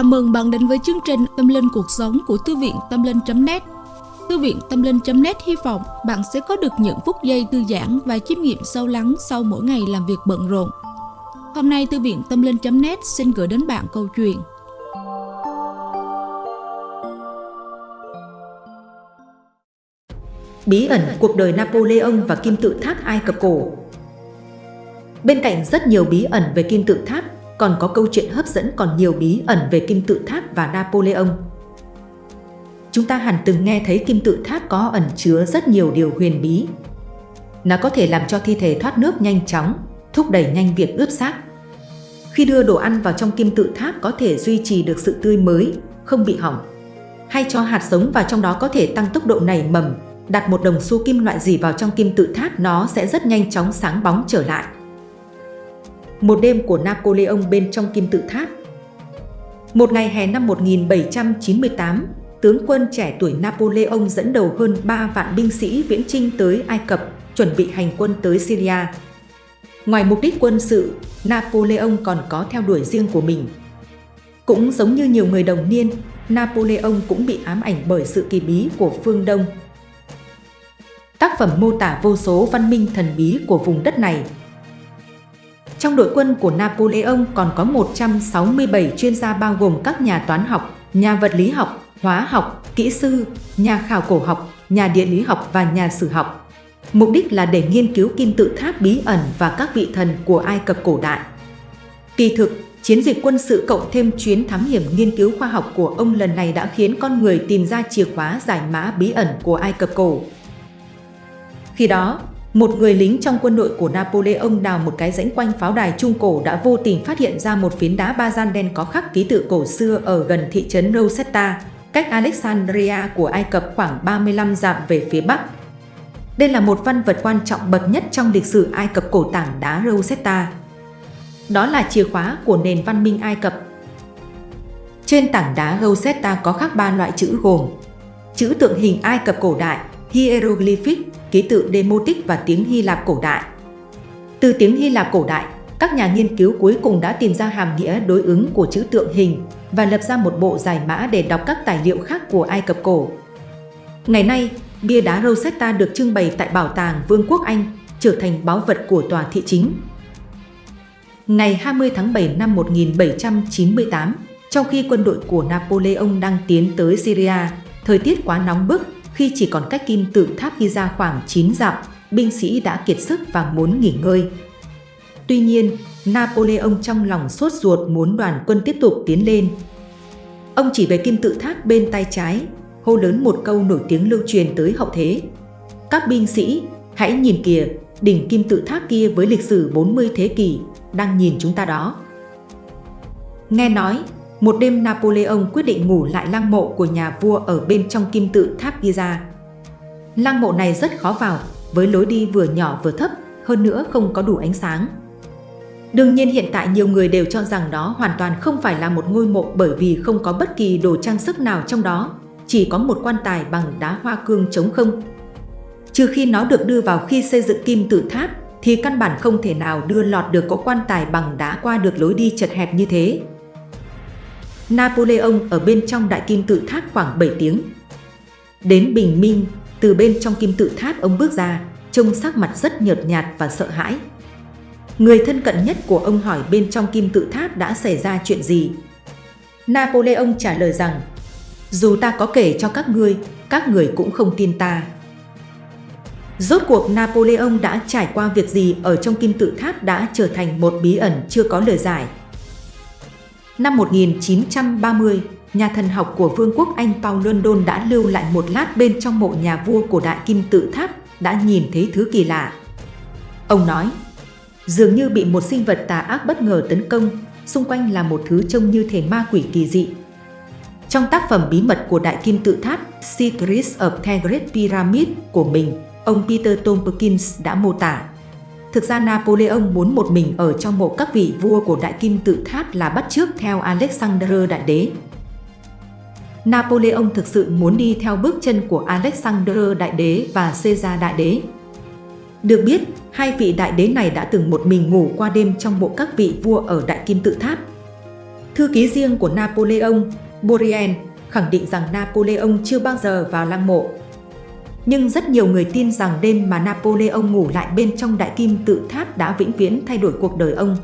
Chào mừng bạn đến với chương trình Tâm Linh Cuộc Sống của Thư viện Tâm Linh.net Thư viện Tâm Linh.net hy vọng bạn sẽ có được những phút giây thư giãn và chiêm nghiệm sâu lắng sau mỗi ngày làm việc bận rộn. Hôm nay Thư viện Tâm Linh.net xin gửi đến bạn câu chuyện. Bí ẩn cuộc đời Napoleon và kim tự tháp Ai Cập cổ. Bên cạnh rất nhiều bí ẩn về kim tự tháp, còn có câu chuyện hấp dẫn còn nhiều bí ẩn về kim tự tháp và Napoleon. Chúng ta hẳn từng nghe thấy kim tự tháp có ẩn chứa rất nhiều điều huyền bí. Nó có thể làm cho thi thể thoát nước nhanh chóng, thúc đẩy nhanh việc ướp xác. Khi đưa đồ ăn vào trong kim tự tháp có thể duy trì được sự tươi mới, không bị hỏng. Hay cho hạt giống vào trong đó có thể tăng tốc độ nảy mầm, đặt một đồng xu kim loại gì vào trong kim tự tháp nó sẽ rất nhanh chóng sáng bóng trở lại. Một đêm của Napoleon bên trong kim tự tháp Một ngày hè năm 1798, tướng quân trẻ tuổi Napoleon dẫn đầu hơn 3 vạn binh sĩ viễn chinh tới Ai Cập, chuẩn bị hành quân tới Syria. Ngoài mục đích quân sự, Napoleon còn có theo đuổi riêng của mình. Cũng giống như nhiều người đồng niên, Napoleon cũng bị ám ảnh bởi sự kỳ bí của phương Đông. Tác phẩm mô tả vô số văn minh thần bí của vùng đất này trong đội quân của Napoleon còn có 167 chuyên gia bao gồm các nhà toán học, nhà vật lý học, hóa học, kỹ sư, nhà khảo cổ học, nhà địa lý học và nhà sử học. Mục đích là để nghiên cứu kim tự tháp bí ẩn và các vị thần của Ai Cập cổ đại. Kỳ thực, chiến dịch quân sự cộng thêm chuyến thám hiểm nghiên cứu khoa học của ông lần này đã khiến con người tìm ra chìa khóa giải mã bí ẩn của Ai Cập cổ. Khi đó, một người lính trong quân đội của Napoleon đào một cái rãnh quanh pháo đài Trung Cổ đã vô tình phát hiện ra một phiến đá ba gian đen có khắc ký tự cổ xưa ở gần thị trấn Rosetta, cách Alexandria của Ai Cập khoảng 35 dặm về phía bắc. Đây là một văn vật quan trọng bậc nhất trong lịch sử Ai Cập cổ tảng đá Rosetta. Đó là chìa khóa của nền văn minh Ai Cập. Trên tảng đá Rosetta có khắc ba loại chữ gồm chữ tượng hình Ai Cập cổ đại, hieroglyphic, ký tự Demotic và tiếng Hy Lạp cổ đại. Từ tiếng Hy Lạp cổ đại, các nhà nghiên cứu cuối cùng đã tìm ra hàm nghĩa đối ứng của chữ tượng hình và lập ra một bộ giải mã để đọc các tài liệu khác của Ai Cập cổ. Ngày nay, bia đá Rosetta được trưng bày tại Bảo tàng Vương quốc Anh, trở thành báu vật của tòa thị chính. Ngày 20 tháng 7 năm 1798, trong khi quân đội của Napoleon đang tiến tới Syria, thời tiết quá nóng bức khi chỉ còn cách kim tự tháp Giza khoảng 9 dặm, binh sĩ đã kiệt sức và muốn nghỉ ngơi. Tuy nhiên, Napoleon trong lòng sốt ruột muốn đoàn quân tiếp tục tiến lên. Ông chỉ về kim tự tháp bên tay trái, hô lớn một câu nổi tiếng lưu truyền tới hậu thế. Các binh sĩ, hãy nhìn kìa, đỉnh kim tự tháp kia với lịch sử 40 thế kỷ, đang nhìn chúng ta đó. Nghe nói, một đêm Napoleon quyết định ngủ lại lăng mộ của nhà vua ở bên trong kim tự tháp Giza. Lăng mộ này rất khó vào, với lối đi vừa nhỏ vừa thấp, hơn nữa không có đủ ánh sáng. Đương nhiên hiện tại nhiều người đều cho rằng đó hoàn toàn không phải là một ngôi mộ bởi vì không có bất kỳ đồ trang sức nào trong đó, chỉ có một quan tài bằng đá hoa cương trống không. Trừ khi nó được đưa vào khi xây dựng kim tự tháp, thì căn bản không thể nào đưa lọt được cỗ quan tài bằng đá qua được lối đi chật hẹp như thế. Napoleon ở bên trong đại kim tự tháp khoảng 7 tiếng. Đến bình minh, từ bên trong kim tự tháp ông bước ra, trông sắc mặt rất nhợt nhạt và sợ hãi. Người thân cận nhất của ông hỏi bên trong kim tự tháp đã xảy ra chuyện gì. Napoleon trả lời rằng, dù ta có kể cho các ngươi, các người cũng không tin ta. Rốt cuộc Napoleon đã trải qua việc gì ở trong kim tự tháp đã trở thành một bí ẩn chưa có lời giải. Năm 1930, nhà thần học của Vương quốc Anh Paul London đã lưu lại một lát bên trong mộ nhà vua của Đại Kim Tự Tháp đã nhìn thấy thứ kỳ lạ. Ông nói, dường như bị một sinh vật tà ác bất ngờ tấn công, xung quanh là một thứ trông như thể ma quỷ kỳ dị. Trong tác phẩm bí mật của Đại Kim Tự Tháp Secrets of the Great Pyramid của mình, ông Peter Tompkins đã mô tả Thực ra Napoleon muốn một mình ở trong mộ các vị vua của Đại Kim Tự Tháp là bắt chước theo Alexander Đại Đế. Napoleon thực sự muốn đi theo bước chân của Alexander Đại Đế và Caesar Đại Đế. Được biết, hai vị đại đế này đã từng một mình ngủ qua đêm trong mộ các vị vua ở Đại Kim Tự Tháp. Thư ký riêng của Napoleon, Bourrienne, khẳng định rằng Napoleon chưa bao giờ vào lăng mộ. Nhưng rất nhiều người tin rằng đêm mà Napoleon ngủ lại bên trong đại kim tự tháp đã vĩnh viễn thay đổi cuộc đời ông.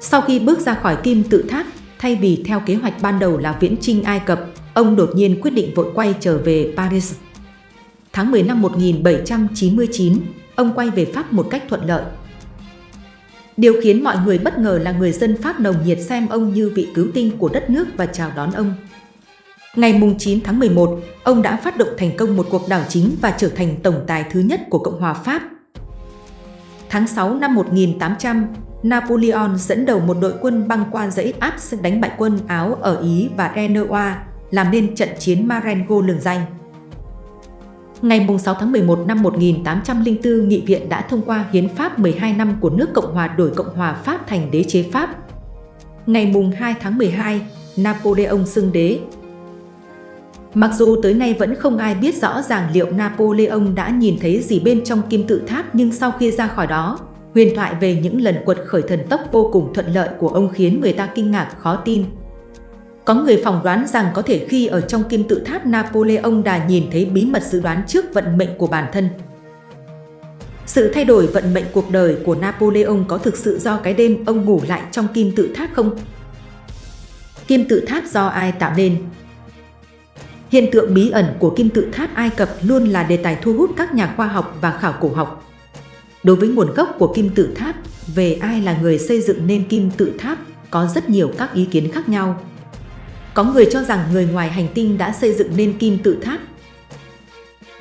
Sau khi bước ra khỏi kim tự tháp, thay vì theo kế hoạch ban đầu là viễn trinh Ai Cập, ông đột nhiên quyết định vội quay trở về Paris. Tháng 10 năm 1799, ông quay về Pháp một cách thuận lợi. Điều khiến mọi người bất ngờ là người dân Pháp nồng nhiệt xem ông như vị cứu tinh của đất nước và chào đón ông. Ngày 9 tháng 11, ông đã phát động thành công một cuộc đảo chính và trở thành tổng tài thứ nhất của Cộng hòa Pháp. Tháng 6 năm 1800, Napoleon dẫn đầu một đội quân băng qua dãy Alps đánh bại quân Áo ở Ý và Renoir, làm nên trận chiến Marengo lừng danh. Ngày 6 tháng 11 năm 1804, Nghị viện đã thông qua Hiến pháp 12 năm của nước Cộng hòa đổi Cộng hòa Pháp thành đế chế Pháp. Ngày 2 tháng 12, Napoleon xưng đế. Mặc dù tới nay vẫn không ai biết rõ ràng liệu Napoleon đã nhìn thấy gì bên trong kim tự tháp nhưng sau khi ra khỏi đó, huyền thoại về những lần quật khởi thần tốc vô cùng thuận lợi của ông khiến người ta kinh ngạc khó tin. Có người phỏng đoán rằng có thể khi ở trong kim tự tháp Napoleon đã nhìn thấy bí mật dự đoán trước vận mệnh của bản thân. Sự thay đổi vận mệnh cuộc đời của Napoleon có thực sự do cái đêm ông ngủ lại trong kim tự tháp không? Kim tự tháp do ai tạo nên? Hiện tượng bí ẩn của kim tự tháp Ai Cập luôn là đề tài thu hút các nhà khoa học và khảo cổ học. Đối với nguồn gốc của kim tự tháp, về ai là người xây dựng nên kim tự tháp, có rất nhiều các ý kiến khác nhau. Có người cho rằng người ngoài hành tinh đã xây dựng nên kim tự tháp.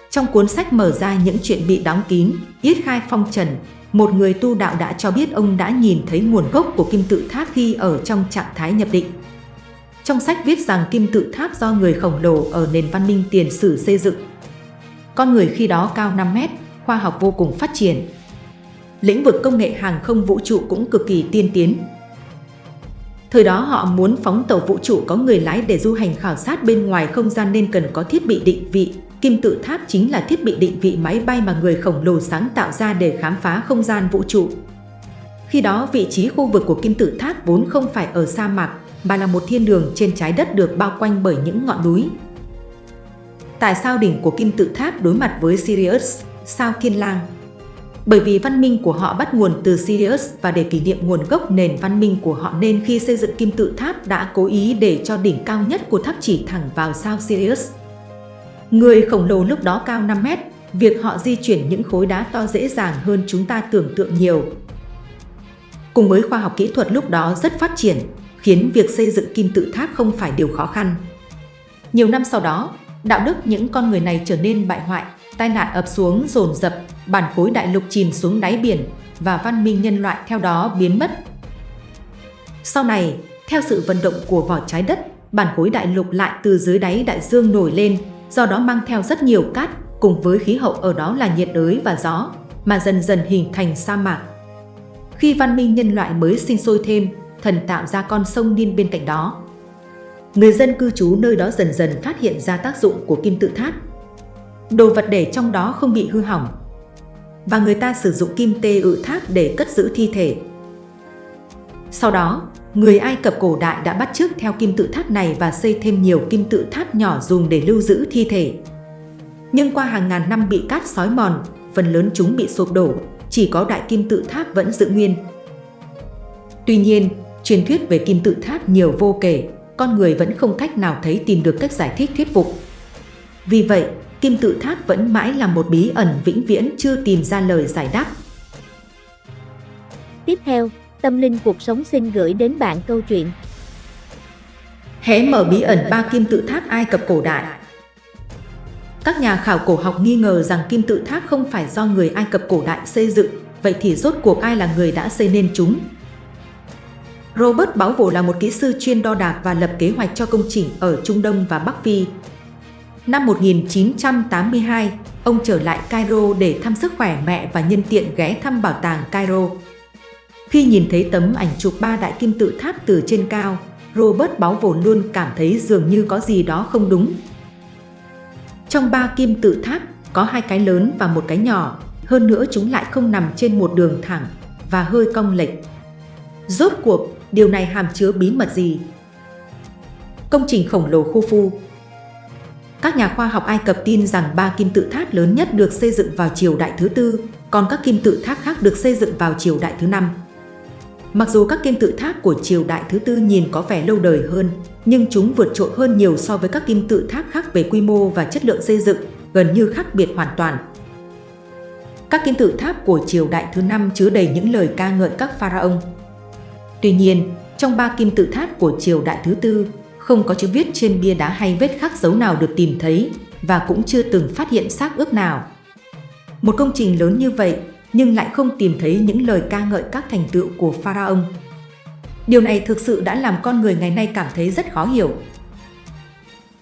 Trong cuốn sách mở ra những chuyện bị đóng kín, Yết Khai Phong Trần, một người tu đạo đã cho biết ông đã nhìn thấy nguồn gốc của kim tự tháp khi ở trong trạng thái nhập định. Trong sách viết rằng kim tự tháp do người khổng lồ ở nền văn minh tiền sử xây dựng. Con người khi đó cao 5 mét, khoa học vô cùng phát triển. Lĩnh vực công nghệ hàng không vũ trụ cũng cực kỳ tiên tiến, Thời đó họ muốn phóng tàu vũ trụ có người lái để du hành khảo sát bên ngoài không gian nên cần có thiết bị định vị. Kim tự tháp chính là thiết bị định vị máy bay mà người khổng lồ sáng tạo ra để khám phá không gian vũ trụ. Khi đó vị trí khu vực của kim tự tháp vốn không phải ở sa mạc, mà là một thiên đường trên trái đất được bao quanh bởi những ngọn núi. Tại sao đỉnh của kim tự tháp đối mặt với Sirius, sao thiên lang? Bởi vì văn minh của họ bắt nguồn từ Sirius và để kỷ niệm nguồn gốc nền văn minh của họ nên khi xây dựng kim tự tháp đã cố ý để cho đỉnh cao nhất của tháp chỉ thẳng vào sao Sirius. Người khổng lồ lúc đó cao 5 mét, việc họ di chuyển những khối đá to dễ dàng hơn chúng ta tưởng tượng nhiều. Cùng với khoa học kỹ thuật lúc đó rất phát triển, khiến việc xây dựng kim tự tháp không phải điều khó khăn. Nhiều năm sau đó, đạo đức những con người này trở nên bại hoại, tai nạn ập xuống dồn dập, bản khối đại lục chìm xuống đáy biển và văn minh nhân loại theo đó biến mất. Sau này, theo sự vận động của vỏ trái đất, bản khối đại lục lại từ dưới đáy đại dương nổi lên, do đó mang theo rất nhiều cát, cùng với khí hậu ở đó là nhiệt đới và gió, mà dần dần hình thành sa mạc. Khi văn minh nhân loại mới sinh sôi thêm, thần tạo ra con sông Nin bên cạnh đó. Người dân cư trú nơi đó dần dần phát hiện ra tác dụng của kim tự tháp đồ vật để trong đó không bị hư hỏng. Và người ta sử dụng kim tê ự tháp để cất giữ thi thể. Sau đó, người Ai Cập cổ đại đã bắt chước theo kim tự tháp này và xây thêm nhiều kim tự tháp nhỏ dùng để lưu giữ thi thể. Nhưng qua hàng ngàn năm bị cát sói mòn, phần lớn chúng bị sụp đổ, chỉ có đại kim tự tháp vẫn giữ nguyên. Tuy nhiên, truyền thuyết về kim tự tháp nhiều vô kể, con người vẫn không cách nào thấy tìm được cách giải thích thuyết phục. Vì vậy, kim tự tháp vẫn mãi là một bí ẩn vĩnh viễn chưa tìm ra lời giải đáp. Tiếp theo, Tâm Linh Cuộc Sống xin gửi đến bạn câu chuyện Hé mở bí ẩn ba kim tự tháp Ai Cập cổ đại Các nhà khảo cổ học nghi ngờ rằng kim tự tháp không phải do người Ai Cập cổ đại xây dựng, vậy thì rốt cuộc ai là người đã xây nên chúng? Robert Báo Vổ là một kỹ sư chuyên đo đạc và lập kế hoạch cho công trình ở Trung Đông và Bắc Phi, Năm 1982, ông trở lại Cairo để thăm sức khỏe mẹ và nhân tiện ghé thăm bảo tàng Cairo. Khi nhìn thấy tấm ảnh chụp ba đại kim tự tháp từ trên cao, Robert báo Vổ luôn cảm thấy dường như có gì đó không đúng. Trong ba kim tự tháp, có hai cái lớn và một cái nhỏ, hơn nữa chúng lại không nằm trên một đường thẳng và hơi cong lệch. Rốt cuộc, điều này hàm chứa bí mật gì? Công trình khổng lồ Khufu Các nhà khoa học Ai Cập tin rằng ba kim tự tháp lớn nhất được xây dựng vào triều đại thứ tư, còn các kim tự tháp khác được xây dựng vào triều đại thứ năm. Mặc dù các kim tự tháp của triều đại thứ tư nhìn có vẻ lâu đời hơn, nhưng chúng vượt trội hơn nhiều so với các kim tự tháp khác về quy mô và chất lượng xây dựng, gần như khác biệt hoàn toàn. Các kim tự tháp của triều đại thứ năm chứa đầy những lời ca ngợi các pharaoh. Tuy nhiên, trong ba kim tự tháp của triều đại thứ tư, không có chữ viết trên bia đá hay vết khắc dấu nào được tìm thấy và cũng chưa từng phát hiện xác ướp nào. Một công trình lớn như vậy nhưng lại không tìm thấy những lời ca ngợi các thành tựu của pharaoh. Điều này thực sự đã làm con người ngày nay cảm thấy rất khó hiểu.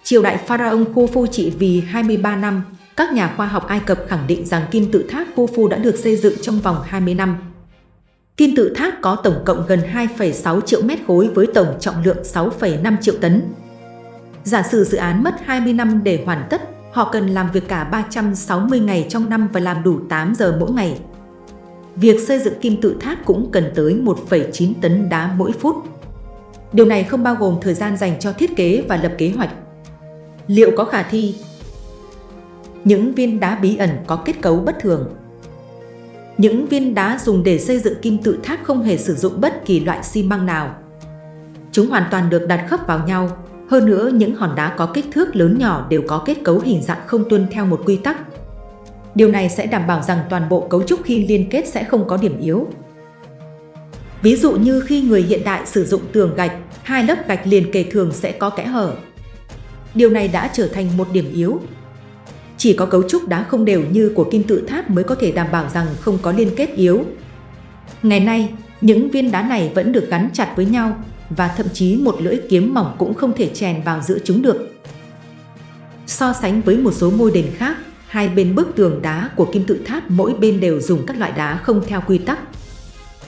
Triều đại pharaoh Khufu trị vì 23 năm, các nhà khoa học Ai Cập khẳng định rằng kim tự tháp Khufu đã được xây dựng trong vòng 20 năm. Kim tự tháp có tổng cộng gần 2,6 triệu mét khối với tổng trọng lượng 6,5 triệu tấn. Giả sử dự án mất 20 năm để hoàn tất, họ cần làm việc cả 360 ngày trong năm và làm đủ 8 giờ mỗi ngày. Việc xây dựng kim tự tháp cũng cần tới 1,9 tấn đá mỗi phút. Điều này không bao gồm thời gian dành cho thiết kế và lập kế hoạch. Liệu có khả thi? Những viên đá bí ẩn có kết cấu bất thường. Những viên đá dùng để xây dựng kim tự tháp không hề sử dụng bất kỳ loại xi măng nào. Chúng hoàn toàn được đặt khớp vào nhau. Hơn nữa, những hòn đá có kích thước lớn nhỏ đều có kết cấu hình dạng không tuân theo một quy tắc. Điều này sẽ đảm bảo rằng toàn bộ cấu trúc khi liên kết sẽ không có điểm yếu. Ví dụ như khi người hiện đại sử dụng tường gạch, hai lớp gạch liền kề thường sẽ có kẽ hở. Điều này đã trở thành một điểm yếu. Chỉ có cấu trúc đá không đều như của kim tự tháp mới có thể đảm bảo rằng không có liên kết yếu. Ngày nay, những viên đá này vẫn được gắn chặt với nhau và thậm chí một lưỡi kiếm mỏng cũng không thể chèn vào giữa chúng được. So sánh với một số ngôi đền khác, hai bên bức tường đá của kim tự tháp mỗi bên đều dùng các loại đá không theo quy tắc.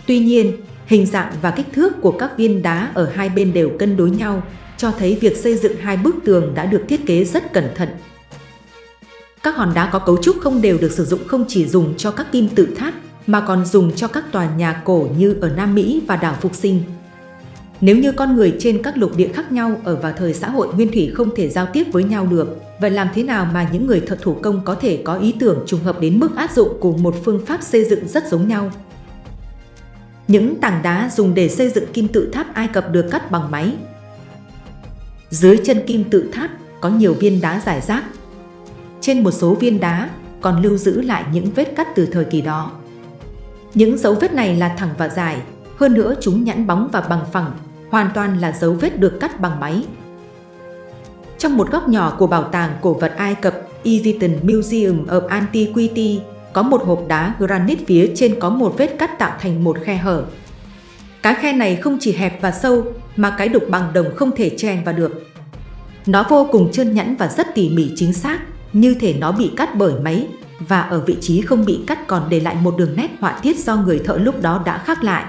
Tuy nhiên, hình dạng và kích thước của các viên đá ở hai bên đều cân đối nhau, cho thấy việc xây dựng hai bức tường đã được thiết kế rất cẩn thận. Các hòn đá có cấu trúc không đều được sử dụng không chỉ dùng cho các kim tự tháp mà còn dùng cho các tòa nhà cổ như ở Nam Mỹ và đảo Phục Sinh. Nếu như con người trên các lục địa khác nhau ở vào thời xã hội nguyên thủy không thể giao tiếp với nhau được, vậy làm thế nào mà những người thợ thủ công có thể có ý tưởng trùng hợp đến mức áp dụng cùng một phương pháp xây dựng rất giống nhau? Những tảng đá dùng để xây dựng kim tự tháp Ai Cập được cắt bằng máy. Dưới chân kim tự tháp có nhiều viên đá giải rác. Trên một số viên đá còn lưu giữ lại những vết cắt từ thời kỳ đó. Những dấu vết này là thẳng và dài, hơn nữa chúng nhẵn bóng và bằng phẳng, hoàn toàn là dấu vết được cắt bằng máy. Trong một góc nhỏ của bảo tàng cổ vật Ai Cập Egyptian Museum of Antiquity có một hộp đá granite phía trên có một vết cắt tạo thành một khe hở. Cái khe này không chỉ hẹp và sâu mà cái đục bằng đồng không thể chen vào được. Nó vô cùng trơn nhẵn và rất tỉ mỉ chính xác, như thể nó bị cắt bởi máy và ở vị trí không bị cắt còn để lại một đường nét họa tiết do người thợ lúc đó đã khắc lại.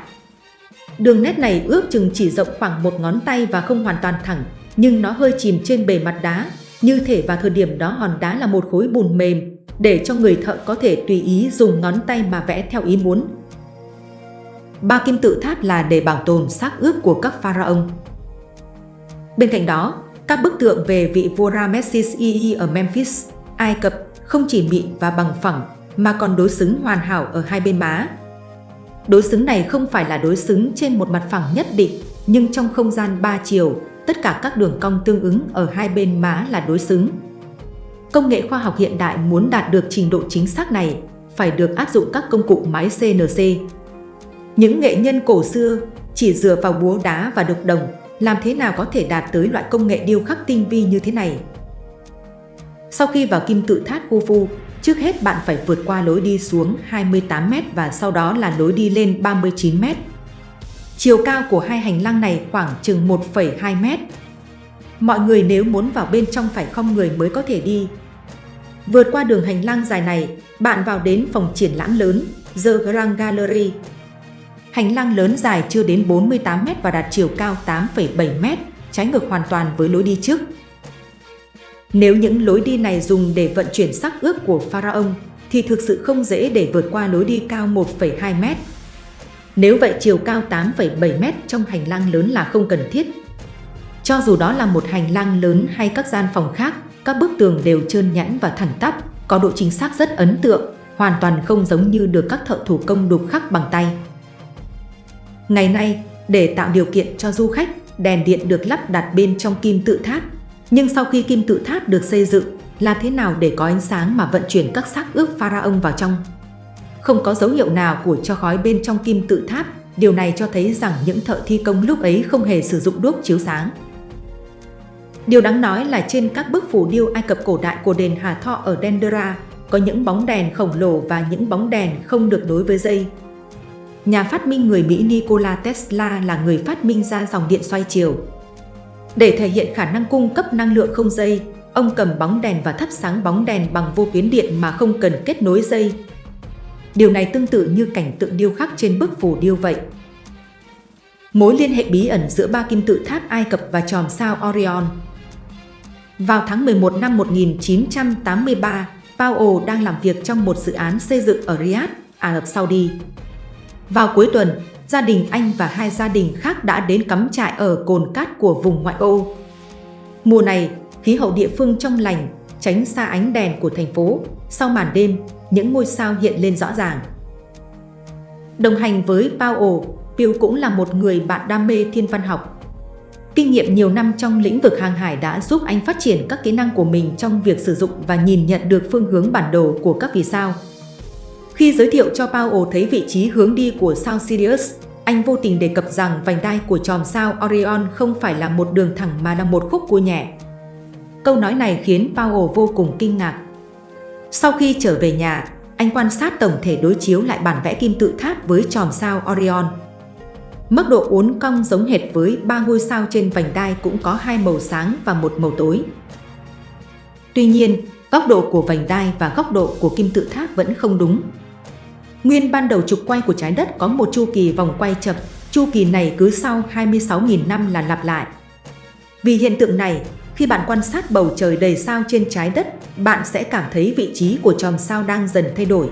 Đường nét này ước chừng chỉ rộng khoảng một ngón tay và không hoàn toàn thẳng, nhưng nó hơi chìm trên bề mặt đá, như thể vào thời điểm đó hòn đá là một khối bùn mềm, để cho người thợ có thể tùy ý dùng ngón tay mà vẽ theo ý muốn. Ba kim tự tháp là để bảo tồn xác ướp của các pharaoh. Bên cạnh đó, các bức tượng về vị vua Ramesses II ở Memphis, Ai Cập không chỉ mịn và bằng phẳng mà còn đối xứng hoàn hảo ở hai bên má, Đối xứng này không phải là đối xứng trên một mặt phẳng nhất định, nhưng trong không gian ba chiều, tất cả các đường cong tương ứng ở hai bên má là đối xứng. Công nghệ khoa học hiện đại muốn đạt được trình độ chính xác này phải được áp dụng các công cụ máy CNC. Những nghệ nhân cổ xưa chỉ dựa vào búa đá và đục đồng, làm thế nào có thể đạt tới loại công nghệ điêu khắc tinh vi như thế này? Sau khi vào kim tự tháp Khufu, Trước hết bạn phải vượt qua lối đi xuống 28m và sau đó là lối đi lên 39m. Chiều cao của hai hành lang này khoảng chừng 1,2m. Mọi người nếu muốn vào bên trong phải không người mới có thể đi. Vượt qua đường hành lang dài này, bạn vào đến phòng triển lãm lớn, The Grand Gallery. Hành lang lớn dài chưa đến 48m và đạt chiều cao 8,7m, trái ngược hoàn toàn với lối đi trước. Nếu những lối đi này dùng để vận chuyển sắc ướp của Pharaoh, thì thực sự không dễ để vượt qua lối đi cao 1,2 mét. Nếu vậy chiều cao 8,7 mét trong hành lang lớn là không cần thiết. Cho dù đó là một hành lang lớn hay các gian phòng khác, các bức tường đều trơn nhẵn và thẳng tắp, có độ chính xác rất ấn tượng, hoàn toàn không giống như được các thợ thủ công đục khắc bằng tay. Ngày nay, để tạo điều kiện cho du khách, đèn điện được lắp đặt bên trong kim tự tháp. Nhưng sau khi kim tự tháp được xây dựng, là thế nào để có ánh sáng mà vận chuyển các xác ướp pharaoh vào trong? Không có dấu hiệu nào của cho khói bên trong kim tự tháp, điều này cho thấy rằng những thợ thi công lúc ấy không hề sử dụng đuốc chiếu sáng. Điều đáng nói là trên các bức phù điêu Ai Cập cổ đại của đền Hà Tho ở Dendera có những bóng đèn khổng lồ và những bóng đèn không được nối với dây. Nhà phát minh người Mỹ Nikola Tesla là người phát minh ra dòng điện xoay chiều. Để thể hiện khả năng cung cấp năng lượng không dây, ông cầm bóng đèn và thắp sáng bóng đèn bằng vô tuyến điện mà không cần kết nối dây. Điều này tương tự như cảnh tượng điêu khắc trên bức phù điêu vậy. Mối liên hệ bí ẩn giữa ba kim tự tháp Ai Cập và chòm sao Orion Vào tháng 11 năm 1983, Powell đang làm việc trong một dự án xây dựng ở Riyadh, Ả Rập Saudi. Vào cuối tuần, gia đình anh và hai gia đình khác đã đến cắm trại ở cồn cát của vùng ngoại ô. Mùa này, khí hậu địa phương trong lành, tránh xa ánh đèn của thành phố. Sau màn đêm, những ngôi sao hiện lên rõ ràng. Đồng hành với Powell, Piu cũng là một người bạn đam mê thiên văn học. Kinh nghiệm nhiều năm trong lĩnh vực hàng hải đã giúp anh phát triển các kỹ năng của mình trong việc sử dụng và nhìn nhận được phương hướng bản đồ của các vì sao. Khi giới thiệu cho Powell thấy vị trí hướng đi của sao Sirius, anh vô tình đề cập rằng vành đai của chòm sao Orion không phải là một đường thẳng mà là một khúc cua nhẹ. Câu nói này khiến Powell vô cùng kinh ngạc. Sau khi trở về nhà, anh quan sát tổng thể đối chiếu lại bản vẽ kim tự tháp với chòm sao Orion. Mức độ uốn cong giống hệt với ba ngôi sao trên vành đai cũng có hai màu sáng và một màu tối. Tuy nhiên, góc độ của vành đai và góc độ của kim tự tháp vẫn không đúng. Nguyên ban đầu trục quay của trái đất có một chu kỳ vòng quay chậm, chu kỳ này cứ sau 26.000 năm là lặp lại. Vì hiện tượng này, khi bạn quan sát bầu trời đầy sao trên trái đất, bạn sẽ cảm thấy vị trí của chòm sao đang dần thay đổi.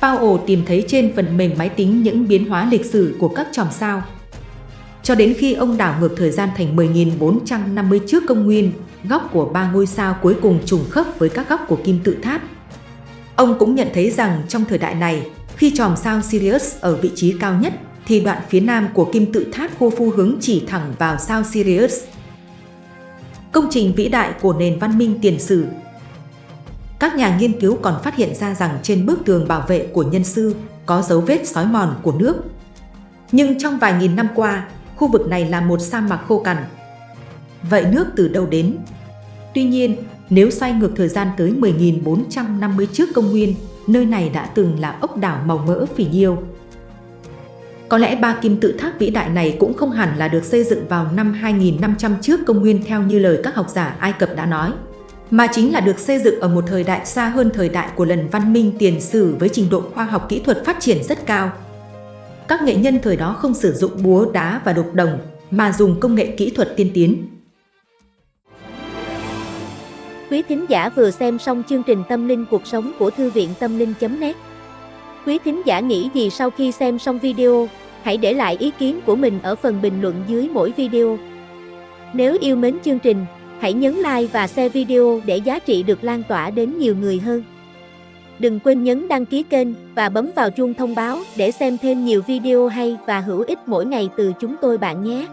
Powell tìm thấy trên phần mềm máy tính những biến hóa lịch sử của các chòm sao. Cho đến khi ông đảo ngược thời gian thành 10.450 trước công nguyên, góc của ba ngôi sao cuối cùng trùng khớp với các góc của kim tự tháp. Ông cũng nhận thấy rằng trong thời đại này, khi chòm sao Sirius ở vị trí cao nhất, thì đoạn phía nam của kim tự tháp Khufu hướng chỉ thẳng vào sao Sirius. Công trình vĩ đại của nền văn minh tiền sử Các nhà nghiên cứu còn phát hiện ra rằng trên bức tường bảo vệ của nhân sư có dấu vết sói mòn của nước. Nhưng trong vài nghìn năm qua, khu vực này là một sa mạc khô cằn. Vậy nước từ đâu đến? Tuy nhiên, nếu xoay ngược thời gian tới 10.450 trước công nguyên, nơi này đã từng là ốc đảo màu mỡ phỉ nhiêu. Có lẽ ba kim tự tháp vĩ đại này cũng không hẳn là được xây dựng vào năm 2500 trước công nguyên theo như lời các học giả Ai Cập đã nói, mà chính là được xây dựng ở một thời đại xa hơn thời đại của lần văn minh tiền sử với trình độ khoa học kỹ thuật phát triển rất cao. Các nghệ nhân thời đó không sử dụng búa đá và đục đồng, mà dùng công nghệ kỹ thuật tiên tiến. Quý thính giả vừa xem xong chương trình Tâm linh cuộc sống của Thư viện Tâm linh.net Quý thính giả nghĩ gì sau khi xem xong video? Hãy để lại ý kiến của mình ở phần bình luận dưới mỗi video. Nếu yêu mến chương trình, hãy nhấn like và share video để giá trị được lan tỏa đến nhiều người hơn. Đừng quên nhấn đăng ký kênh và bấm vào chuông thông báo để xem thêm nhiều video hay và hữu ích mỗi ngày từ chúng tôi bạn nhé.